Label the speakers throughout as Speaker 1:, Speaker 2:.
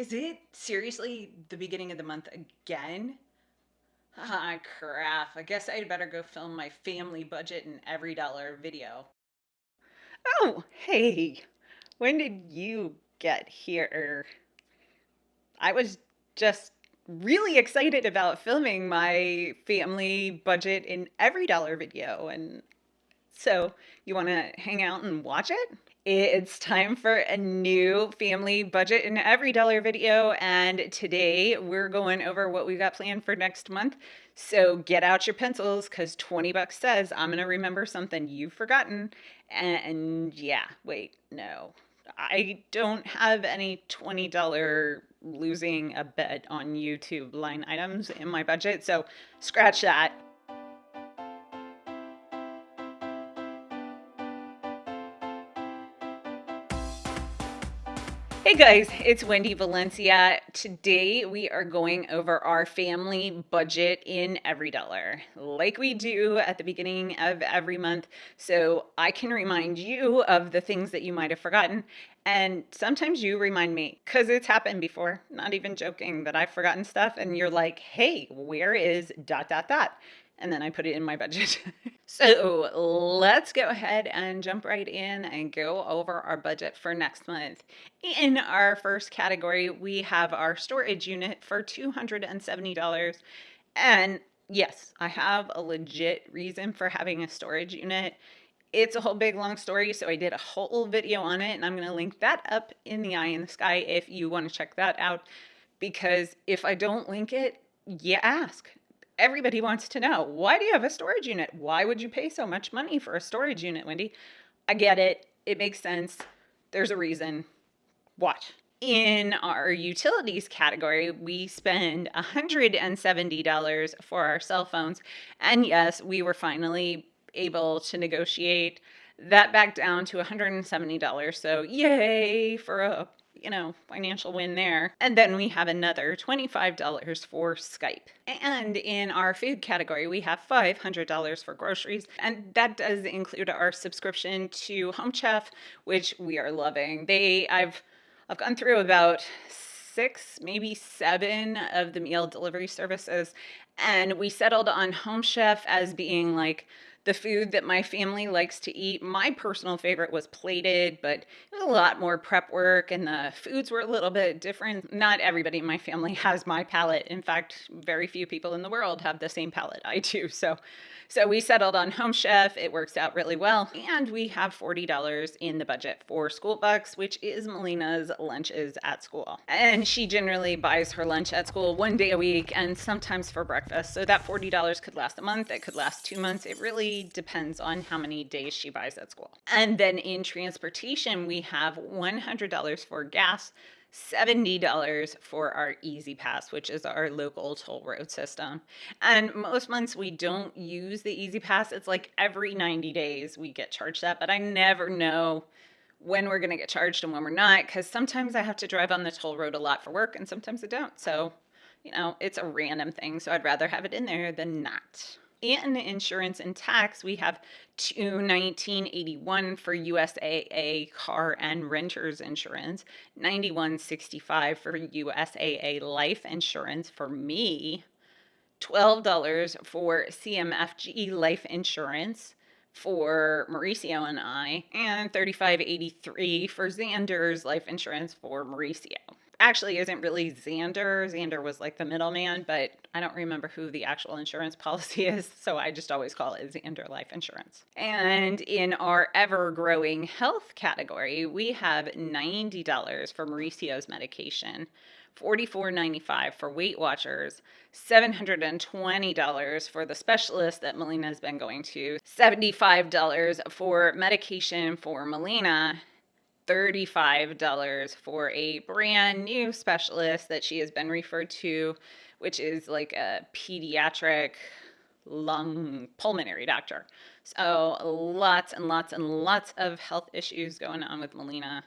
Speaker 1: Is it seriously the beginning of the month again? Ah, crap. I guess I'd better go film my family budget and EveryDollar video.
Speaker 2: Oh, hey, when did you get here? I was just really excited about filming my family budget in EveryDollar video. And so you want to hang out and watch it? It's time for a new family budget in EveryDollar video. And today we're going over what we got planned for next month. So get out your pencils because 20 bucks says I'm going to remember something you've forgotten. And yeah, wait, no, I don't have any $20 losing a bet on YouTube line items in my budget. So scratch that. Hey guys, it's Wendy Valencia. Today we are going over our family budget in EveryDollar, like we do at the beginning of every month, so I can remind you of the things that you might have forgotten. And sometimes you remind me, because it's happened before, not even joking, that I've forgotten stuff, and you're like, hey, where is dot dot dot? and then I put it in my budget. so let's go ahead and jump right in and go over our budget for next month. In our first category, we have our storage unit for $270. And yes, I have a legit reason for having a storage unit. It's a whole big long story, so I did a whole video on it, and I'm going to link that up in the eye in the sky if you want to check that out. Because if I don't link it, you ask everybody wants to know why do you have a storage unit? Why would you pay so much money for a storage unit, Wendy? I get it. It makes sense. There's a reason. Watch. In our utilities category, we spend $170 for our cell phones. And yes, we were finally able to negotiate that back down to $170. So, yay for a you know, financial win there. And then we have another $25 for Skype. And in our food category, we have $500 for groceries. And that does include our subscription to Home Chef, which we are loving. They, I've, I've gone through about six, maybe seven of the meal delivery services. And we settled on Home Chef as being like the food that my family likes to eat. My personal favorite was Plated, but it was a lot more prep work and the foods were a little bit different. Not everybody in my family has my palate. In fact, very few people in the world have the same palate I do. So so we settled on Home Chef. It works out really well. And we have $40 in the budget for School Bucks, which is Melina's lunches at school. And she generally buys her lunch at school one day a week and sometimes for breakfast. So that $40 could last a month. It could last two months. It really depends on how many days she buys at school. And then in transportation, we have $100 for gas, $70 for our E-ZPass, which is our local toll road system. And most months we don't use the E-ZPass. It's like every 90 days we get charged that, but I never know when we're going to get charged and when we're not because sometimes I have to drive on the toll road a lot for work and sometimes I don't. So, you know, it's a random thing. So I'd rather have it in there than not and insurance and tax, we have 21981 for USAA car and renters insurance, 9165 for USAA life insurance for me, $12 for CMFG life insurance for Mauricio and I, and 3583 for Zander's life insurance for Mauricio actually isn't really Zander. Zander was like the middleman, but I don't remember who the actual insurance policy is, so I just always call it Zander Life Insurance. And in our ever growing health category, we have $90 for Mauricio's medication. $44.95 for Weight Watchers, $720 for the specialist that Melina's been going to, $75 for medication for Melina, $35 for a brand new specialist that she has been referred to, which is like a pediatric lung pulmonary doctor. So lots and lots and lots of health issues going on with Melina,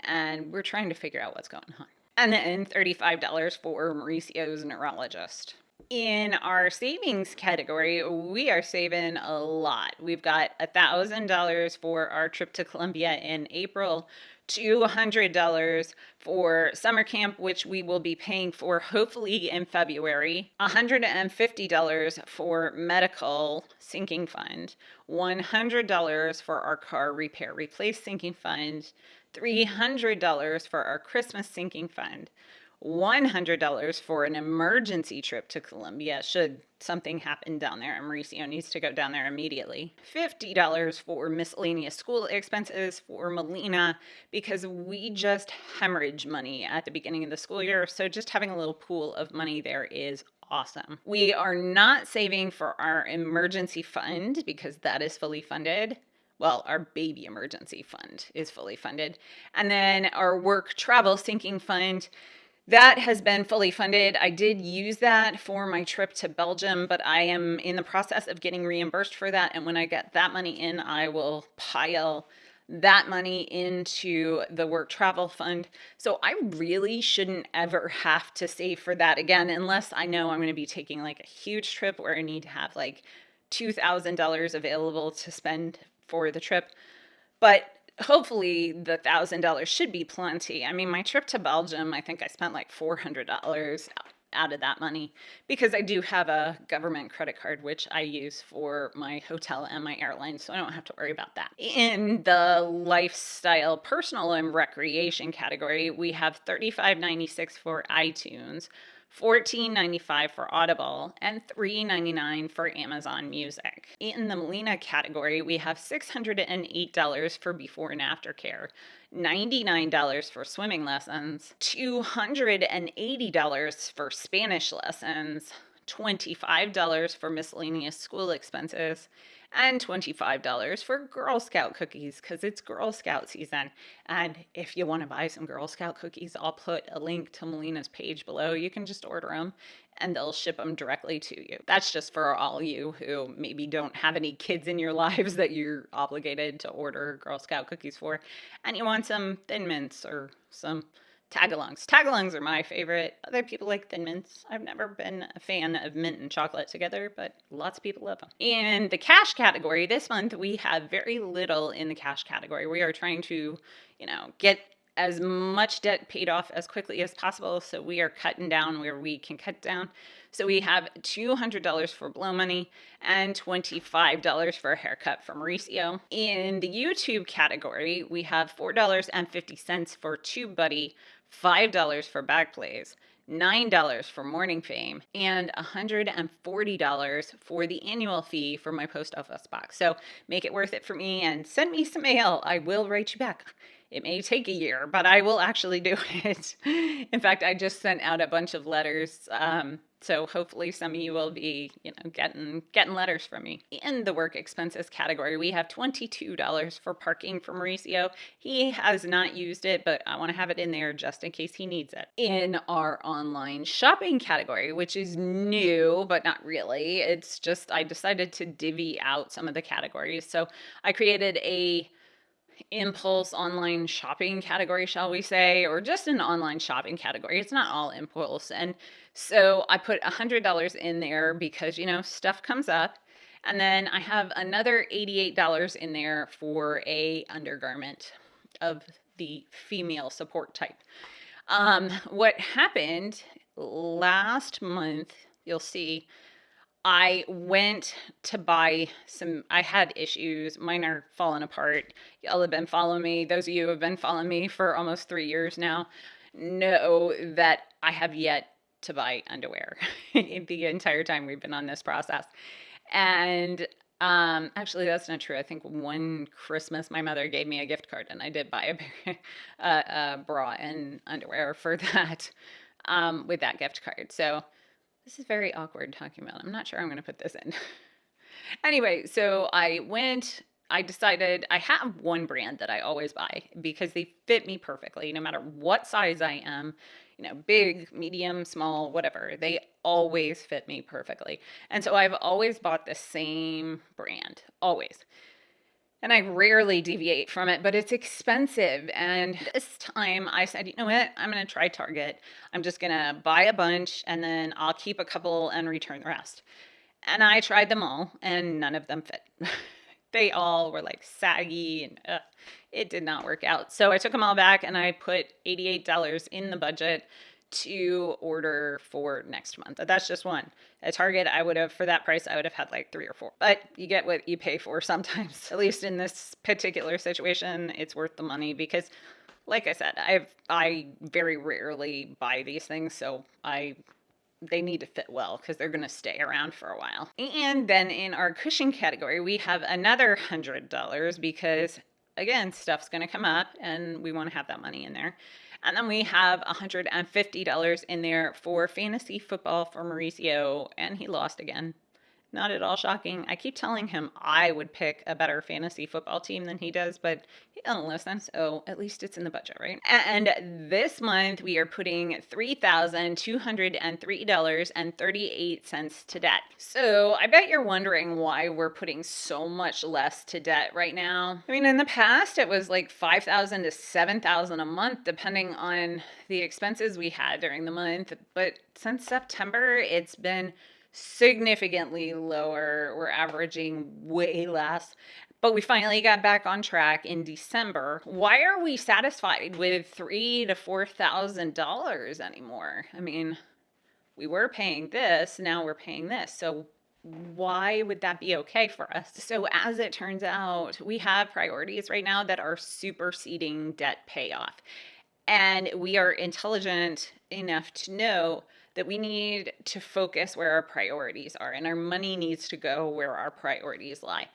Speaker 2: and we're trying to figure out what's going on. And then $35 for Mauricio's neurologist in our savings category, we are saving a lot. We've got $1,000 for our trip to Colombia in April, $200 for summer camp, which we will be paying for hopefully in February, $150 for medical sinking fund, $100 for our car repair replace sinking fund, $300 for our Christmas sinking fund, $100 for an emergency trip to Colombia should something happen down there and Mauricio needs to go down there immediately. $50 for miscellaneous school expenses for Melina because we just hemorrhage money at the beginning of the school year. So just having a little pool of money there is awesome. We are not saving for our emergency fund because that is fully funded well, our baby emergency fund is fully funded. And then our work travel sinking fund that has been fully funded. I did use that for my trip to Belgium, but I am in the process of getting reimbursed for that. And when I get that money in, I will pile that money into the work travel fund. So I really shouldn't ever have to save for that again, unless I know I'm going to be taking like a huge trip where I need to have like $2,000 available to spend for the trip. But hopefully the thousand dollars should be plenty. I mean, my trip to Belgium, I think I spent like four hundred dollars out of that money because I do have a government credit card which I use for my hotel and my airline, so I don't have to worry about that. In the lifestyle, personal and recreation category, we have thirty-five ninety-six for iTunes. $14.95 for Audible, and $3.99 for Amazon Music. In the Melina category, we have $608 for before and after care, $99 for swimming lessons, $280 for Spanish lessons, $25 for miscellaneous school expenses, and $25 for Girl Scout cookies because it's Girl Scout season. And if you want to buy some Girl Scout cookies, I'll put a link to Melina's page below. You can just order them and they'll ship them directly to you. That's just for all you who maybe don't have any kids in your lives that you're obligated to order Girl Scout cookies for, and you want some Thin Mints or some Tagalongs. Tagalongs are my favorite. Other people like Thin Mints. I've never been a fan of mint and chocolate together, but lots of people love them. In the cash category, this month we have very little in the cash category. We are trying to, you know, get as much debt paid off as quickly as possible. So we are cutting down where we can cut down. So we have $200 for blow money and $25 for a haircut for Mauricio. In the YouTube category, we have $4.50 for TubeBuddy $5 for back plays, $9 for Morning Fame, and $140 for the annual fee for my post office box. So make it worth it for me and send me some mail. I will write you back. It may take a year, but I will actually do it. In fact, I just sent out a bunch of letters. Um, so hopefully some of you will be, you know, getting getting letters from me. In the work expenses category, we have $22 for parking for Mauricio. He has not used it, but I want to have it in there just in case he needs it. In our online shopping category, which is new, but not really, it's just I decided to divvy out some of the categories. So I created a impulse online shopping category, shall we say, or just an online shopping category. It's not all impulse. And so I put $100 in there because, you know, stuff comes up. And then I have another $88 in there for a undergarment of the female support type. Um, what happened last month, you'll see, I went to buy some, I had issues. Mine are falling apart. Y'all have been following me. Those of you who have been following me for almost three years now know that I have yet to buy underwear the entire time we've been on this process. And um, actually, that's not true. I think one Christmas my mother gave me a gift card and I did buy a, a, a bra and underwear for that um, with that gift card. So, this is very awkward talking about. I'm not sure I'm going to put this in. anyway, so I went, I decided I have one brand that I always buy because they fit me perfectly no matter what size I am, you know, big, medium, small, whatever. They always fit me perfectly. And so I've always bought the same brand, always and I rarely deviate from it, but it's expensive. And this time I said, you know what? I'm going to try Target. I'm just going to buy a bunch and then I'll keep a couple and return the rest. And I tried them all and none of them fit. they all were like saggy and it did not work out. So I took them all back and I put $88 in the budget to order for next month. That's just one. At Target, I would have, for that price, I would have had like three or four. But you get what you pay for sometimes. At least in this particular situation, it's worth the money because, like I said, I've I very rarely buy these things, so I they need to fit well because they're going to stay around for a while. And then in our cushion category, we have another $100 because again, stuff's going to come up and we want to have that money in there. And then we have $150 in there for fantasy football for Mauricio, and he lost again. Not at all shocking. I keep telling him I would pick a better fantasy football team than he does, but he doesn't listen. So at least it's in the budget, right? And this month we are putting $3,203.38 to debt. So I bet you're wondering why we're putting so much less to debt right now. I mean, in the past it was like 5,000 to 7,000 a month, depending on the expenses we had during the month. But since September, it's been significantly lower. We're averaging way less. But we finally got back on track in December. Why are we satisfied with three to four thousand dollars anymore? I mean, we were paying this, now we're paying this. So why would that be okay for us? So, as it turns out, we have priorities right now that are superseding debt payoff. And we are intelligent enough to know that we need to focus where our priorities are and our money needs to go where our priorities lie.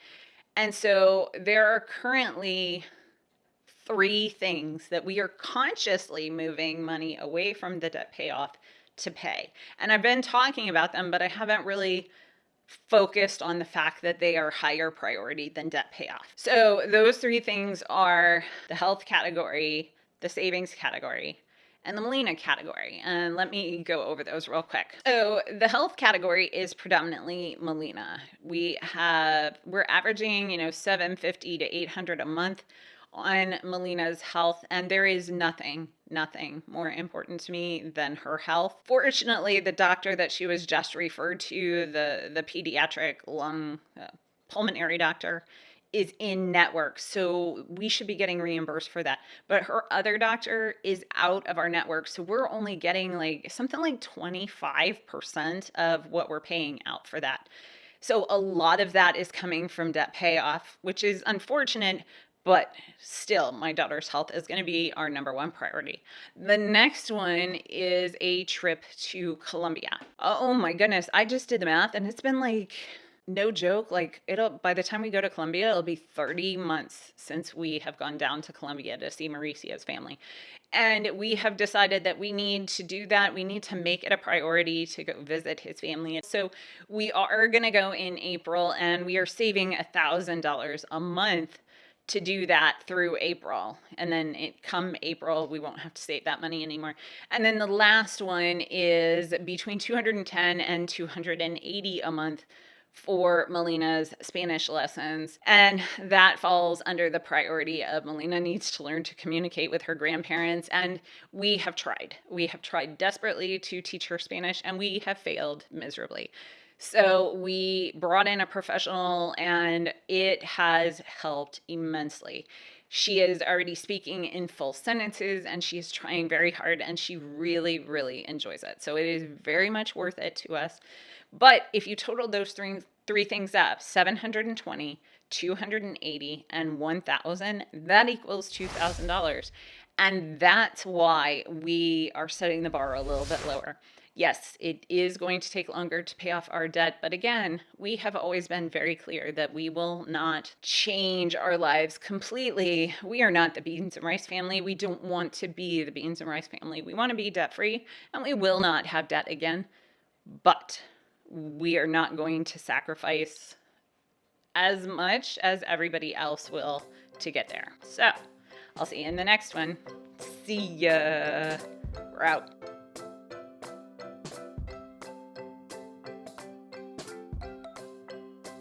Speaker 2: And so there are currently three things that we are consciously moving money away from the debt payoff to pay. And I've been talking about them, but I haven't really focused on the fact that they are higher priority than debt payoff. So those three things are the health category, the savings category, and the Melina category. And let me go over those real quick. So the health category is predominantly Melina. We have we're averaging, you know, 750 to 800 a month on Melina's health and there is nothing nothing more important to me than her health. Fortunately, the doctor that she was just referred to, the the pediatric lung uh, pulmonary doctor, is in network. So we should be getting reimbursed for that. But her other doctor is out of our network. So we're only getting like something like 25% of what we're paying out for that. So a lot of that is coming from debt payoff, which is unfortunate, but still my daughter's health is going to be our number one priority. The next one is a trip to Colombia. Oh my goodness, I just did the math and it's been like no joke, like it'll by the time we go to Colombia, it'll be 30 months since we have gone down to Colombia to see Mauricio's family. And we have decided that we need to do that. We need to make it a priority to go visit his family. So we are going to go in April and we are saving a $1,000 a month to do that through April. And then it come April, we won't have to save that money anymore. And then the last one is between 210 and 280 a month for Melina's Spanish lessons. And that falls under the priority of Melina needs to learn to communicate with her grandparents. And we have tried. We have tried desperately to teach her Spanish and we have failed miserably. So we brought in a professional and it has helped immensely. She is already speaking in full sentences and she is trying very hard and she really, really enjoys it. So it is very much worth it to us. But if you total those three, three things up 720, 280, and 1000 that equals $2,000. And that's why we are setting the bar a little bit lower. Yes, it is going to take longer to pay off our debt, but again, we have always been very clear that we will not change our lives completely. We are not the beans and rice family. We don't want to be the beans and rice family. We want to be debt free, and we will not have debt again. But we are not going to sacrifice as much as everybody else will to get there. So I'll see you in the next one. See ya. We're out.